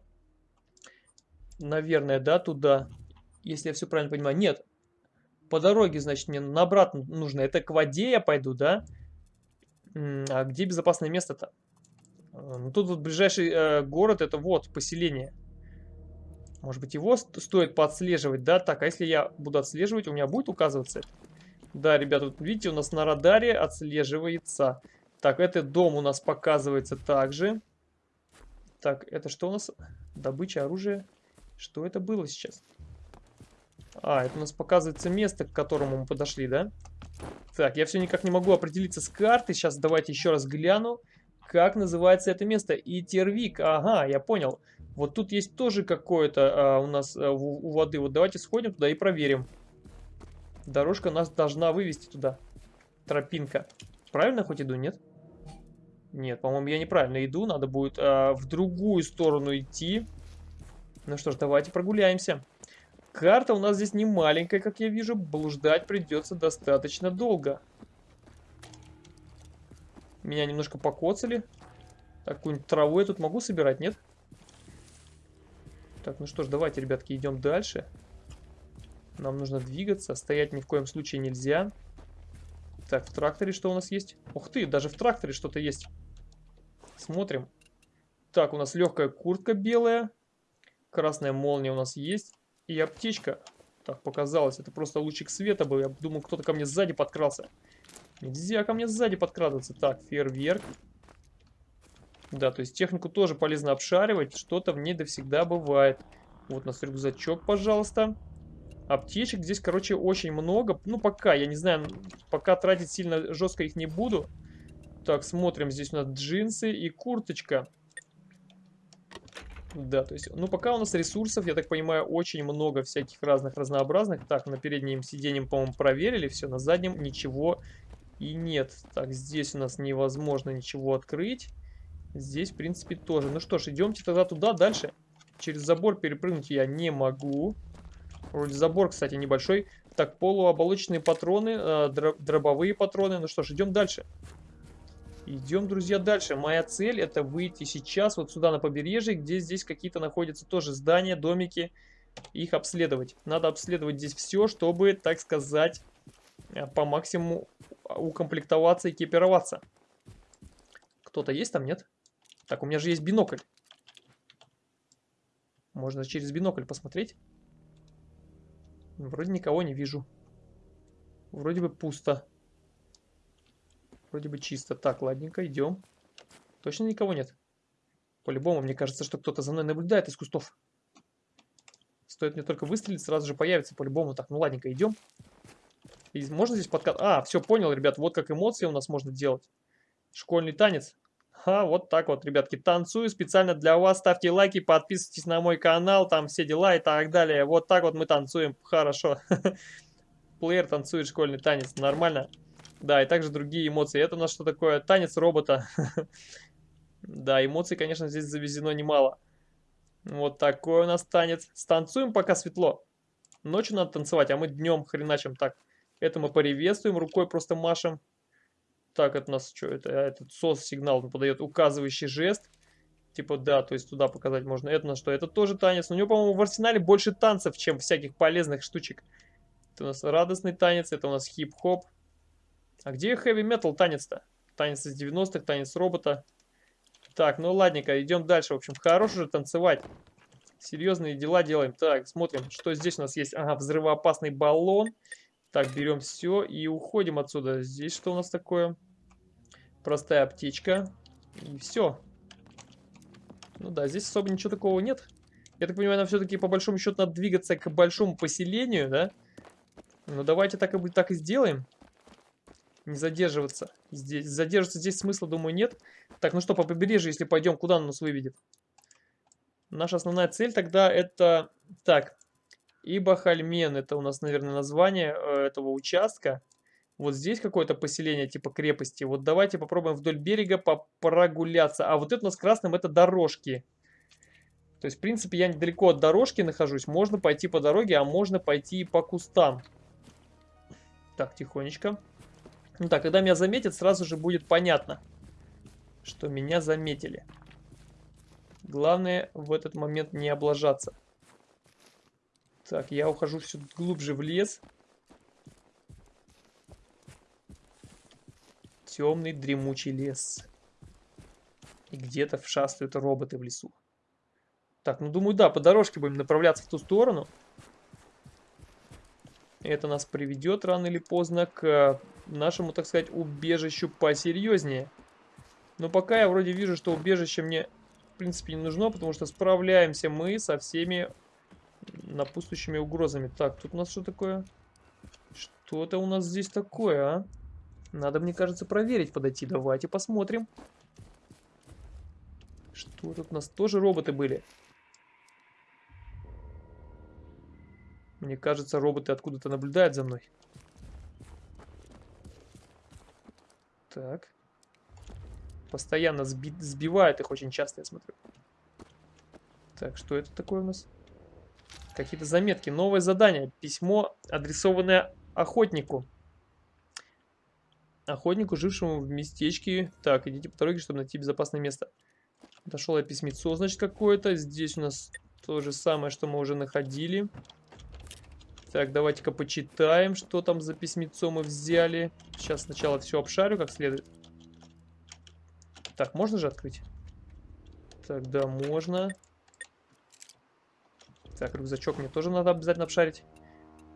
Наверное, да, туда. Если я все правильно понимаю. Нет. По дороге, значит, мне на обратно нужно. Это к воде я пойду, да? А где безопасное место-то? Э, ну, тут вот ближайший э, город, это вот, поселение. Может быть, его стоит поотслеживать, да? Так, а если я буду отслеживать, у меня будет указываться это? Да, ребята, вот видите, у нас на радаре отслеживается. Так, этот дом у нас показывается также. Так, это что у нас? Добыча оружия. Что это было сейчас? А, это у нас показывается место, к которому мы подошли, да? Так, я все никак не могу определиться с карты. Сейчас давайте еще раз гляну. Как называется это место? Итервик. Ага, я понял. Вот тут есть тоже какое-то а, у нас а, у, у воды. Вот давайте сходим туда и проверим. Дорожка нас должна вывести туда. Тропинка. Правильно хоть иду, нет? Нет, по-моему, я неправильно иду. Надо будет а, в другую сторону идти. Ну что ж, давайте прогуляемся. Карта у нас здесь не маленькая, как я вижу. Блуждать придется достаточно долго. Меня немножко покоцали. Так, какую-нибудь траву я тут могу собирать, нет? Так, ну что ж, давайте, ребятки, идем дальше. Нам нужно двигаться. Стоять ни в коем случае нельзя. Так, в тракторе что у нас есть? Ух ты, даже в тракторе что-то есть. Смотрим. Так, у нас легкая куртка белая. Красная молния у нас есть. И аптечка. Так, показалось. Это просто лучик света был. Я думал, кто-то ко мне сзади подкрался. Нельзя ко мне сзади подкрадываться. Так, фейерверк. Да, то есть технику тоже полезно обшаривать. Что-то в ней всегда бывает. Вот у нас рюкзачок, пожалуйста. Аптечек здесь, короче, очень много. Ну, пока, я не знаю, пока тратить сильно жестко их не буду. Так, смотрим. Здесь у нас джинсы и курточка. Да, то есть, ну, пока у нас ресурсов, я так понимаю, очень много всяких разных разнообразных. Так, на переднем сиденье, по-моему, проверили все, на заднем ничего и нет. Так, здесь у нас невозможно ничего открыть. Здесь, в принципе, тоже. Ну что ж, идемте тогда туда, дальше. Через забор перепрыгнуть я не могу. Вроде забор, кстати, небольшой. Так, полуоболочные патроны, э, дробовые патроны. Ну что ж, идем дальше. Идем, друзья, дальше. Моя цель это выйти сейчас вот сюда на побережье, где здесь какие-то находятся тоже здания, домики. Их обследовать. Надо обследовать здесь все, чтобы, так сказать, э, по максимуму укомплектоваться, экипироваться. Кто-то есть там, нет? Так, у меня же есть бинокль. Можно через бинокль посмотреть. Вроде никого не вижу. Вроде бы пусто. Вроде бы чисто. Так, ладненько, идем. Точно никого нет? По-любому, мне кажется, что кто-то за мной наблюдает из кустов. Стоит мне только выстрелить, сразу же появится по-любому. Так, ну ладненько, идем. И можно здесь подкат... А, все, понял, ребят, вот как эмоции у нас можно делать. Школьный танец. А, вот так вот, ребятки, танцую специально для вас. Ставьте лайки, подписывайтесь на мой канал, там все дела и так далее. Вот так вот мы танцуем, хорошо. Плеер танцует школьный танец, нормально. Да, и также другие эмоции. Это у нас что такое? Танец робота. Да, эмоций, конечно, здесь завезено немало. Вот такой у нас танец. Станцуем, пока светло. Ночью надо танцевать, а мы днем хреначим так. Это мы приветствуем, рукой просто машем. Так, это у нас что? Это этот сос-сигнал подает указывающий жест. Типа, да, то есть туда показать можно. Это на что? Это тоже танец. Но у него, по-моему, в арсенале больше танцев, чем всяких полезных штучек. Это у нас радостный танец, это у нас хип-хоп. А где хэви метал танец-то? Танец из 90-х, танец робота. Так, ну ладненько, идем дальше. В общем, хорош уже танцевать. Серьезные дела делаем. Так, смотрим, что здесь у нас есть. Ага, взрывоопасный баллон. Так, берем все и уходим отсюда. Здесь что у нас такое? Простая аптечка. И все. Ну да, здесь особо ничего такого нет. Я так понимаю, нам все-таки по большому счету надо двигаться к большому поселению, да? Ну давайте так и, так и сделаем. Не задерживаться. Здесь, задерживаться здесь смысла, думаю, нет. Так, ну что, по побережью, если пойдем, куда он нас выведет? Наша основная цель тогда это... Так, Ибахальмен, это у нас, наверное, название э, этого участка. Вот здесь какое-то поселение типа крепости. Вот давайте попробуем вдоль берега прогуляться. А вот это у нас красным это дорожки. То есть, в принципе, я недалеко от дорожки нахожусь. Можно пойти по дороге, а можно пойти по кустам. Так, тихонечко. Ну так, когда меня заметят, сразу же будет понятно, что меня заметили. Главное в этот момент не облажаться. Так, я ухожу все глубже в лес. Темный дремучий лес. И где-то вшастают роботы в лесу. Так, ну думаю, да, по дорожке будем направляться в ту сторону. Это нас приведет рано или поздно к нашему, так сказать, убежищу посерьезнее. Но пока я вроде вижу, что убежище мне, в принципе, не нужно, потому что справляемся мы со всеми напутствующими угрозами. Так, тут у нас что такое? Что-то у нас здесь такое, а? Надо, мне кажется, проверить, подойти. Давайте посмотрим. Что тут у нас? Тоже роботы были. Мне кажется, роботы откуда-то наблюдают за мной. Так. Постоянно сби сбивают их очень часто, я смотрю. Так, что это такое у нас? Какие-то заметки. Новое задание. Письмо, адресованное охотнику. Охотнику, жившему в местечке. Так, идите по дороге, чтобы найти безопасное место. Дошел я письмецо, значит, какое-то. Здесь у нас то же самое, что мы уже находили. Так, давайте-ка почитаем, что там за письмецо мы взяли. Сейчас сначала все обшарю как следует. Так, можно же открыть? Так, да, можно. Так, рюкзачок мне тоже надо обязательно обшарить.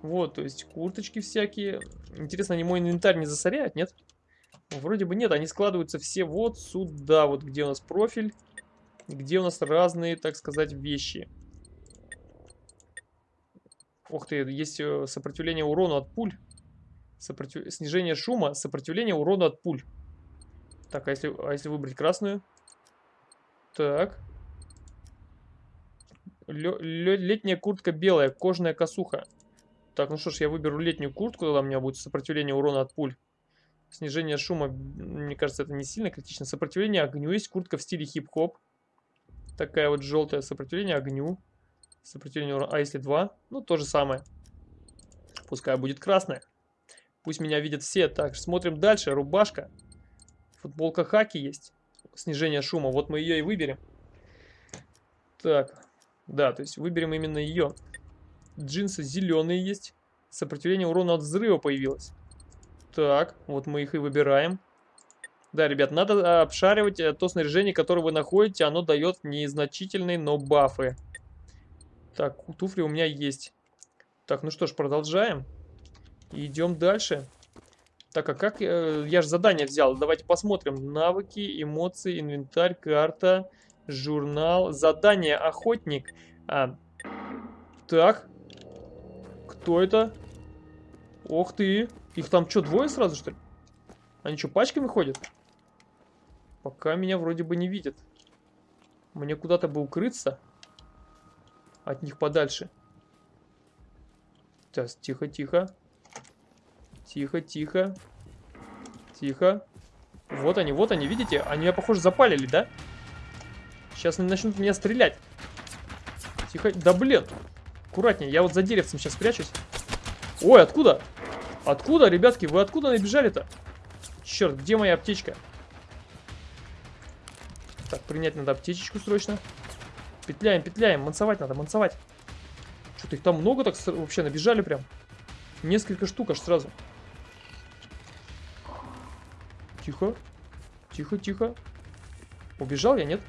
Вот, то есть курточки всякие. Интересно, они мой инвентарь не засоряют, нет? Вроде бы нет, они складываются все вот сюда, вот где у нас профиль, где у нас разные, так сказать, вещи. Ух ты, есть э, сопротивление урону от пуль. Сопротив... Снижение шума, сопротивление урону от пуль. Так, а если, а если выбрать красную? Так. Летняя куртка белая, кожаная косуха. Так, ну что ж, я выберу летнюю куртку, тогда у меня будет сопротивление урона от пуль. Снижение шума, мне кажется, это не сильно критично. Сопротивление огню. Есть куртка в стиле хип-хоп. Такая вот желтая. Сопротивление огню. Сопротивление урона. А если два? Ну, то же самое. Пускай будет красная. Пусть меня видят все. Так, смотрим дальше. Рубашка. Футболка хаки есть. Снижение шума. Вот мы ее и выберем. Так. Да, то есть выберем именно ее. Джинсы зеленые есть. Сопротивление урона от взрыва появилось. Так, вот мы их и выбираем. Да, ребят, надо обшаривать э, то снаряжение, которое вы находите. Оно дает незначительные, но бафы. Так, туфли у меня есть. Так, ну что ж, продолжаем. идем дальше. Так, а как... Э, я же задание взял. Давайте посмотрим. Навыки, эмоции, инвентарь, карта, журнал. Задание охотник. А, так, кто это? Ох ты. Их там что, двое сразу, что ли? Они что, пачками ходят? Пока меня вроде бы не видят. Мне куда-то бы укрыться. От них подальше. Сейчас, тихо, тихо. Тихо, тихо. Тихо. Вот они, вот они, видите? Они меня, похоже, запалили, да? Сейчас они начнут меня стрелять. Тихо. Да блин. Аккуратнее, я вот за деревцем сейчас спрячусь. Ой, откуда? Откуда, ребятки? Вы откуда набежали-то? Черт, где моя аптечка? Так, принять надо аптечечку срочно. Петляем, петляем. Мансовать надо, мансовать. Что-то их там много так вообще набежали прям. Несколько штук аж сразу. Тихо. Тихо, тихо. Убежал я, нет?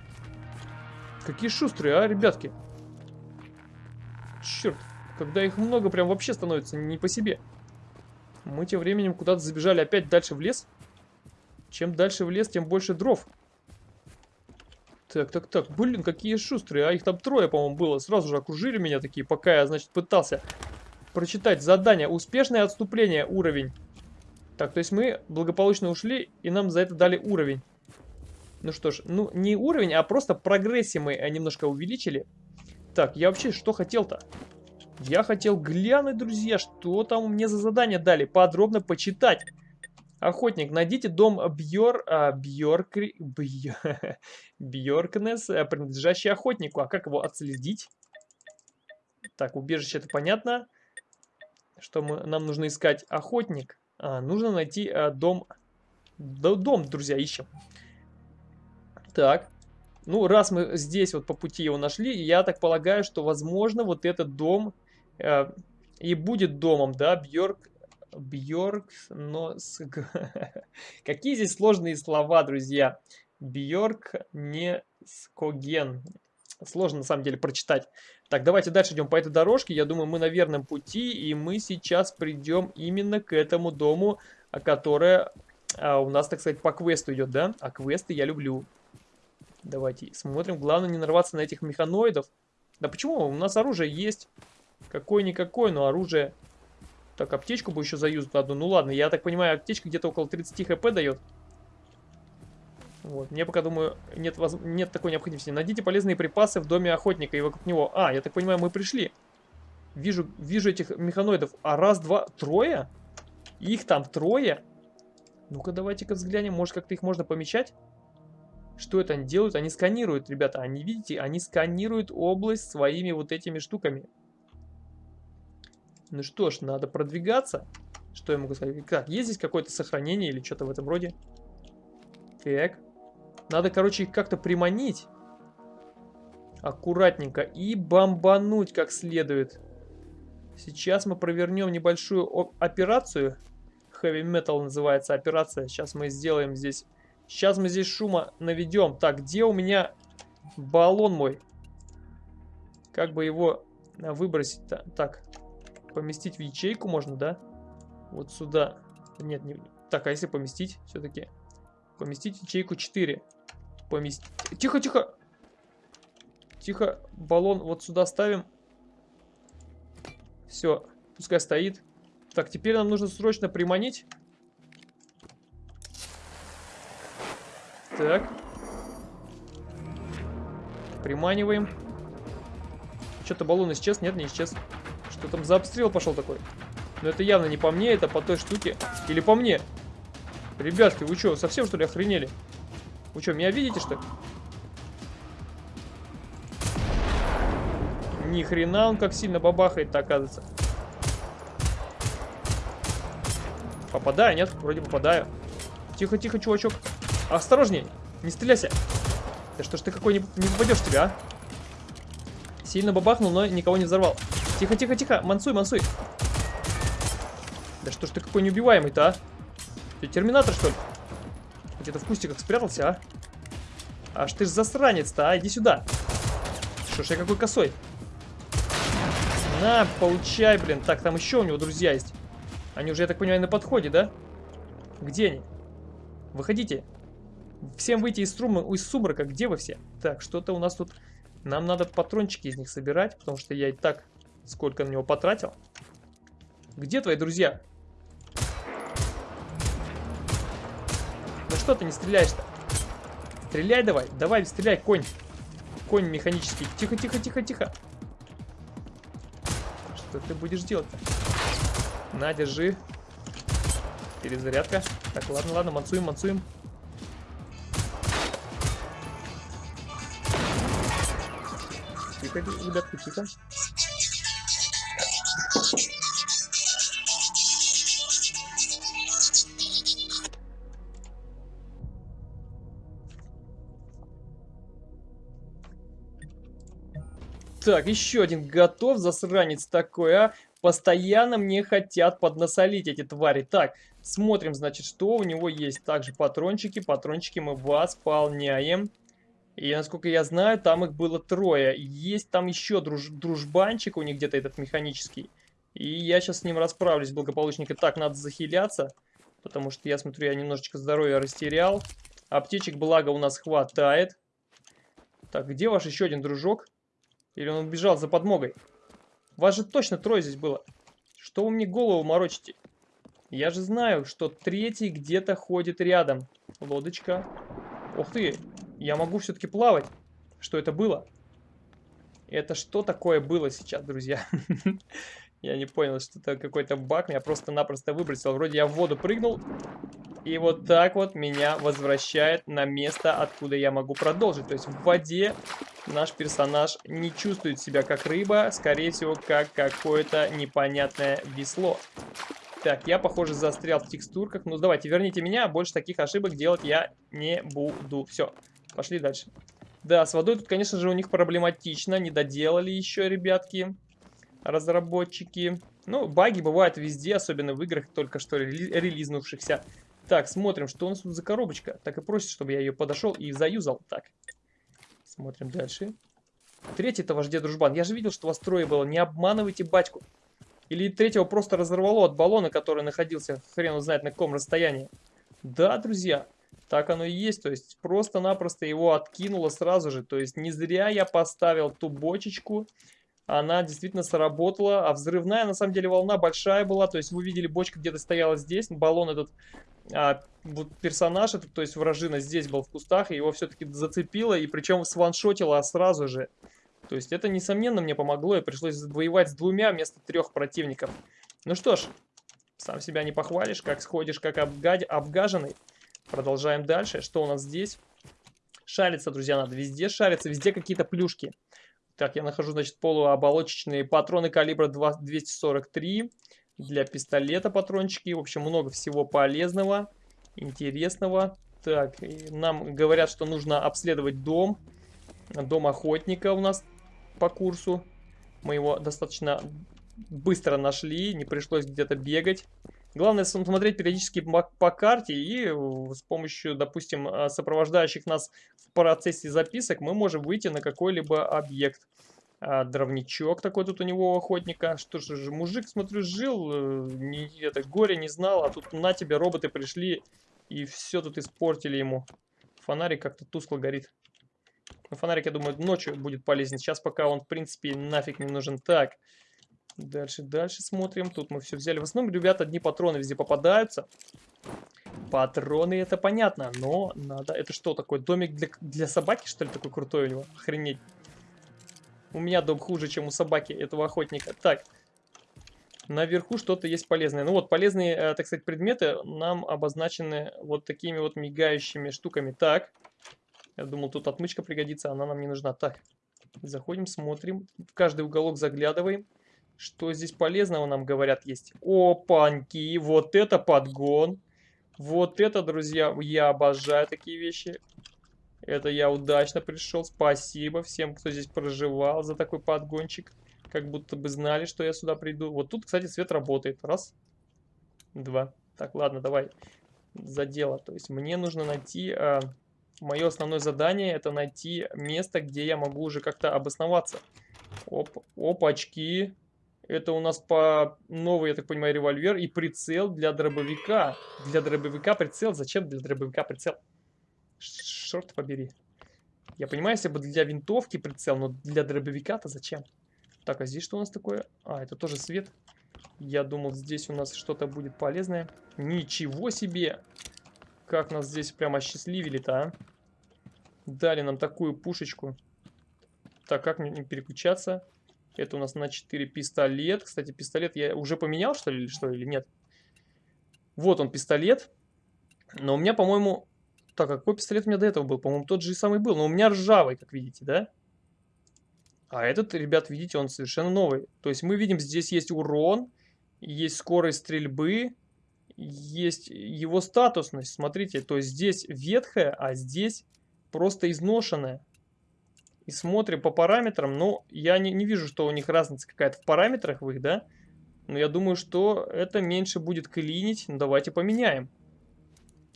Какие шустрые, а, ребятки? Черт. Когда их много, прям вообще становится не по себе. Мы тем временем куда-то забежали опять дальше в лес. Чем дальше в лес, тем больше дров. Так, так, так. Блин, какие шустрые. А их там трое, по-моему, было. Сразу же окружили меня такие, пока я, значит, пытался прочитать задание. Успешное отступление. Уровень. Так, то есть мы благополучно ушли, и нам за это дали уровень. Ну что ж, ну не уровень, а просто прогрессии мы э, немножко увеличили. Так, я вообще что хотел-то? Я хотел глянуть, друзья, что там мне за задание дали. Подробно почитать. Охотник, найдите дом Бьор... А. Бьор... Бьоркнес, э, принадлежащий охотнику. А как его отследить? Так, убежище это понятно. Что мы, нам нужно искать? Охотник. А, нужно найти а, дом... Да, дом, друзья, ищем. Так. Ну, раз мы здесь вот по пути его нашли, я так полагаю, что, возможно, вот этот дом э, и будет домом, да, Бьорк Бьорк, но... Какие здесь сложные слова, друзья. Бьорк не скоген. Сложно, на самом деле, прочитать. Так, давайте дальше идем по этой дорожке. Я думаю, мы на верном пути, и мы сейчас придем именно к этому дому, которое а, у нас, так сказать, по квесту идет, да? А квесты я люблю. Давайте смотрим. Главное не нарваться на этих механоидов. Да почему? У нас оружие есть. Какое-никакое, но оружие так, аптечку бы еще заюзать одну. Ну ладно, я так понимаю, аптечка где-то около 30 хп дает. Вот, мне пока, думаю, нет, воз... нет такой необходимости. Найдите полезные припасы в доме охотника и вокруг него. А, я так понимаю, мы пришли. Вижу, вижу этих механоидов. А раз, два, трое? Их там трое? Ну-ка, давайте-ка взглянем. Может, как-то их можно помечать? Что это они делают? Они сканируют, ребята. Они, видите, они сканируют область своими вот этими штуками. Ну что ж, надо продвигаться. Что я могу сказать? Как, есть здесь какое-то сохранение или что-то в этом роде? Так. Надо, короче, их как-то приманить. Аккуратненько. И бомбануть как следует. Сейчас мы провернем небольшую операцию. Heavy Metal называется операция. Сейчас мы сделаем здесь... Сейчас мы здесь шума наведем. Так, где у меня баллон мой? Как бы его выбросить -то? Так, поместить в ячейку можно, да? Вот сюда. Нет, не... Так, а если поместить все-таки? Поместить ячейку 4. Поместить... Тихо, тихо! Тихо, баллон вот сюда ставим. Все, пускай стоит. Так, теперь нам нужно срочно приманить. Так. Приманиваем. Что-то баллон исчез? Нет, не исчез. Что там за обстрел пошел такой? Но это явно не по мне, это по той штуке. Или по мне. Ребятки, вы что, совсем что ли охренели? Вы что, меня видите что? Ни хрена он как сильно бабахает-то оказывается. Попадаю, нет? Вроде попадаю. Тихо, тихо, чувачок. Осторожней, не стреляйся. Да что ж ты какой не, не попадешь тебя, а? Сильно бабахнул, но никого не взорвал. Тихо, тихо, тихо. Мансуй, мансуй. Да что ж ты какой неубиваемый-то, а? Ты терминатор, что ли? Где-то в кустиках спрятался, а? Аж ты ж засранец-то, а? Иди сюда. Что ж я какой косой? На, получай, блин. Так, там еще у него друзья есть. Они уже, я так понимаю, на подходе, да? Где они? Выходите. Всем выйти из, струмы, из сумрака. Где вы все? Так, что-то у нас тут... Нам надо патрончики из них собирать, потому что я и так сколько на него потратил. Где твои друзья? Ну что ты не стреляешь-то? Стреляй давай, давай, стреляй, конь. Конь механический. Тихо, тихо, тихо, тихо. Что ты будешь делать-то? На, держи. Перезарядка. Так, ладно, ладно, мансуем, мансуем. так, ребятки, тихо. Так, еще один готов, засранец такой, а. Постоянно мне хотят поднасолить эти твари. Так, смотрим, значит, что у него есть. Также патрончики, патрончики мы восполняем. И, насколько я знаю, там их было трое. Есть там еще друж дружбанчик у них где-то этот механический. И я сейчас с ним расправлюсь благополучненько. Так, надо захиляться, потому что я смотрю, я немножечко здоровья растерял. Аптечек, благо, у нас хватает. Так, где ваш еще один дружок? Или он убежал за подмогой? Вас же точно трое здесь было. Что вы мне голову морочите? Я же знаю, что третий где-то ходит рядом. Лодочка. Ух ты, я могу все-таки плавать. Что это было? Это что такое было сейчас, друзья? Я не понял, что это какой-то баг. Меня просто-напросто выбросил. Вроде я в воду прыгнул. И вот так вот меня возвращает на место, откуда я могу продолжить. То есть в воде наш персонаж не чувствует себя как рыба. Скорее всего, как какое-то непонятное весло. Так, я, похоже, застрял в текстурках. Ну, давайте, верните меня. Больше таких ошибок делать я не буду. Все, пошли дальше. Да, с водой тут, конечно же, у них проблематично. Не доделали еще, ребятки разработчики. Ну, баги бывают везде, особенно в играх, только что рели релизнувшихся. Так, смотрим, что у нас тут за коробочка. Так и просит, чтобы я ее подошел и заюзал. Так, смотрим дальше. Третий-то ваш дед дружбан. Я же видел, что вас трое было. Не обманывайте батьку. Или третьего просто разорвало от баллона, который находился хрен знает на каком расстоянии. Да, друзья, так оно и есть. То есть просто-напросто его откинуло сразу же. То есть не зря я поставил ту бочечку она действительно сработала. А взрывная, на самом деле, волна большая была. То есть вы видели, бочка где-то стояла здесь. Баллон этот, а, вот персонаж этот, то есть вражина здесь был в кустах. И его все-таки зацепило. И причем сваншотило сразу же. То есть это, несомненно, мне помогло. И пришлось воевать с двумя вместо трех противников. Ну что ж, сам себя не похвалишь. Как сходишь, как обгад... обгаженный. Продолжаем дальше. Что у нас здесь? Шариться, друзья, надо везде шариться. Везде какие-то плюшки. Так, я нахожу, значит, полуоболочечные патроны калибра 2, 243 для пистолета патрончики. В общем, много всего полезного, интересного. Так, нам говорят, что нужно обследовать дом. Дом охотника у нас по курсу. Мы его достаточно быстро нашли, не пришлось где-то бегать. Главное смотреть периодически по, карте и э, с помощью, допустим, э, сопровождающих нас в процессе записок мы можем выйти на какой-либо объект. А, дровничок такой тут у него у охотника. Что же, мужик, смотрю, жил, э, не, это горе не знал, а тут на тебе роботы пришли и все тут испортили ему. Фонарик как-то тускло горит. Фонарик, я думаю, ночью будет полезен. Сейчас пока он, в принципе, нафиг не нужен. Так, Дальше, дальше смотрим. Тут мы все взяли. В основном, ребята, одни патроны везде попадаются. Патроны, это понятно, но надо... Это что такое? Домик для, для собаки, что ли, такой крутой у него? Охренеть. У меня дом хуже, чем у собаки этого охотника. Так, наверху что-то есть полезное. Ну вот, полезные, э, так сказать, предметы нам обозначены вот такими вот мигающими штуками. Так, я думал, тут отмычка пригодится, она нам не нужна. Так, заходим, смотрим, в каждый уголок заглядываем. Что здесь полезного нам говорят есть? Опаньки, вот это подгон. Вот это, друзья, я обожаю такие вещи. Это я удачно пришел. Спасибо всем, кто здесь проживал за такой подгончик. Как будто бы знали, что я сюда приду. Вот тут, кстати, свет работает. Раз, два. Так, ладно, давай за дело. То есть мне нужно найти... А, мое основное задание это найти место, где я могу уже как-то обосноваться. Оп, опачки. Это у нас по новый, я так понимаю, револьвер и прицел для дробовика. Для дробовика прицел? Зачем для дробовика прицел? Шорт побери. Я понимаю, если бы для винтовки прицел, но для дробовика-то зачем? Так, а здесь что у нас такое? А, это тоже свет. Я думал, здесь у нас что-то будет полезное. Ничего себе! Как нас здесь прямо осчастливили-то, а? Дали нам такую пушечку. Так, как мне переключаться? Это у нас на 4 пистолет. Кстати, пистолет я уже поменял, что ли, что, или нет? Вот он, пистолет. Но у меня, по-моему... Так, а какой пистолет у меня до этого был? По-моему, тот же и самый был. Но у меня ржавый, как видите, да? А этот, ребят, видите, он совершенно новый. То есть мы видим, здесь есть урон, есть скорость стрельбы, есть его статусность. Смотрите, то есть здесь ветхая, а здесь просто изношенная. И смотрим по параметрам. Ну, я не, не вижу, что у них разница какая-то в параметрах в их, да? Но я думаю, что это меньше будет клинить. Ну, давайте поменяем.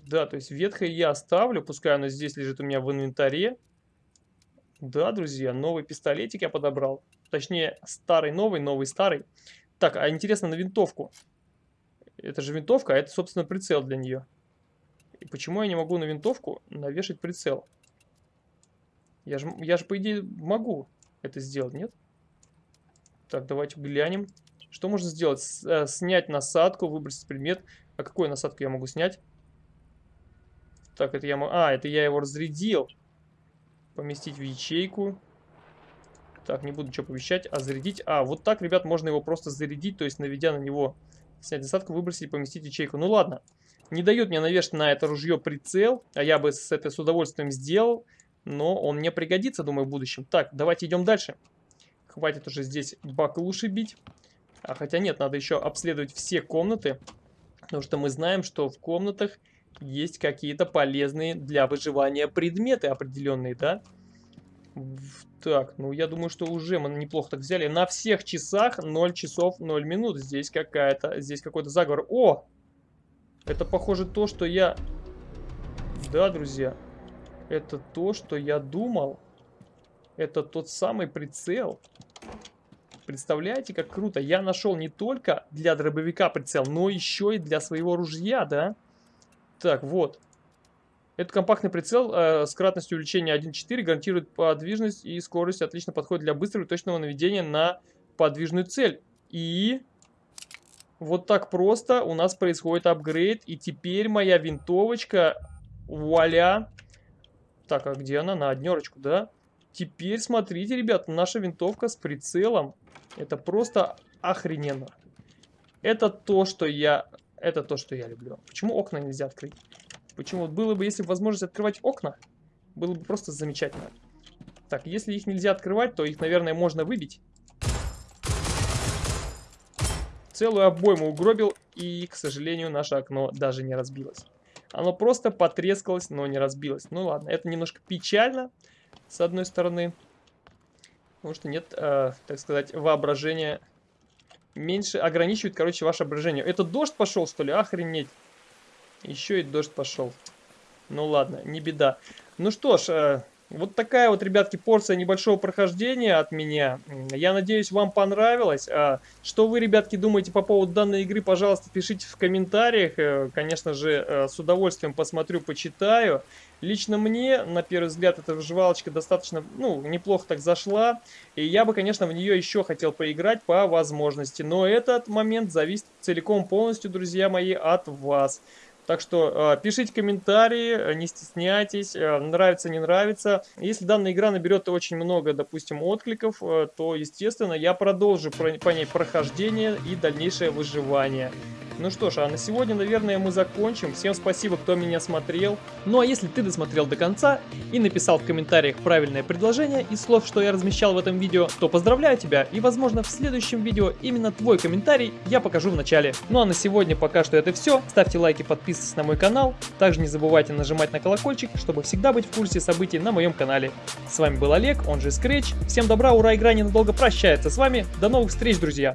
Да, то есть ветхое я оставлю. Пускай оно здесь лежит у меня в инвентаре. Да, друзья, новый пистолетик я подобрал. Точнее, старый новый, новый старый. Так, а интересно на винтовку. Это же винтовка, а это, собственно, прицел для нее. И почему я не могу на винтовку навешать прицел? Я же, я же по идее, могу это сделать, нет? Так, давайте глянем. Что можно сделать? Э, снять насадку, выбросить предмет. А какую насадку я могу снять? Так, это я... А, это я его разрядил. Поместить в ячейку. Так, не буду ничего помещать, а зарядить. А, вот так, ребят, можно его просто зарядить, то есть наведя на него, снять насадку, выбросить и поместить в ячейку. Ну ладно, не дает мне навешать на это ружье прицел, а я бы с это с удовольствием сделал, но он мне пригодится, думаю, в будущем. Так, давайте идем дальше. Хватит уже здесь баклуши бить. А хотя нет, надо еще обследовать все комнаты, потому что мы знаем, что в комнатах есть какие-то полезные для выживания предметы определенные, да? Так, ну я думаю, что уже мы неплохо так взяли. На всех часах 0 часов 0 минут. Здесь какая-то, здесь какой-то заговор. О! Это похоже то, что я... Да, друзья. Это то, что я думал. Это тот самый прицел. Представляете, как круто. Я нашел не только для дробовика прицел, но еще и для своего ружья, да? Так, вот. Этот компактный прицел э, с кратностью увеличения 1.4 гарантирует подвижность и скорость. Отлично подходит для быстрого и точного наведения на подвижную цель. И вот так просто у нас происходит апгрейд. И теперь моя винтовочка, вуаля. Так, а где она? На однерочку, да? Теперь смотрите, ребят, наша винтовка с прицелом. Это просто охрененно. Это то, что я... Это то, что я люблю. Почему окна нельзя открыть? Почему? Было бы, если возможность открывать окна, было бы просто замечательно. Так, если их нельзя открывать, то их, наверное, можно выбить. Целую обойму угробил, и, к сожалению, наше окно даже не разбилось. Оно просто потрескалось, но не разбилось. Ну ладно, это немножко печально, с одной стороны. Потому что нет, э, так сказать, воображения. Меньше ограничивает, короче, ваше воображение. Это дождь пошел, что ли? Охренеть. Еще и дождь пошел. Ну ладно, не беда. Ну что ж, э, вот такая вот, ребятки, порция небольшого прохождения от меня. Я надеюсь, вам понравилось. А что вы, ребятки, думаете по поводу данной игры, пожалуйста, пишите в комментариях. Э, конечно же, э, с удовольствием посмотрю, почитаю. Лично мне, на первый взгляд, эта выживалочка достаточно, ну, неплохо так зашла. И я бы, конечно, в нее еще хотел поиграть по возможности. Но этот момент зависит целиком полностью, друзья мои, от вас. Так что э, пишите комментарии, э, не стесняйтесь, э, нравится, не нравится. Если данная игра наберет очень много, допустим, откликов, то, естественно, я продолжу про, по ней прохождение и дальнейшее выживание. Ну что ж, а на сегодня, наверное, мы закончим. Всем спасибо, кто меня смотрел. Ну а если ты досмотрел до конца и написал в комментариях правильное предложение из слов, что я размещал в этом видео, то поздравляю тебя и, возможно, в следующем видео именно твой комментарий я покажу в начале. Ну а на сегодня пока что это все. Ставьте лайки, подписывайтесь на мой канал. Также не забывайте нажимать на колокольчик, чтобы всегда быть в курсе событий на моем канале. С вами был Олег, он же Scratch. Всем добра, ура, игра ненадолго прощается с вами. До новых встреч, друзья!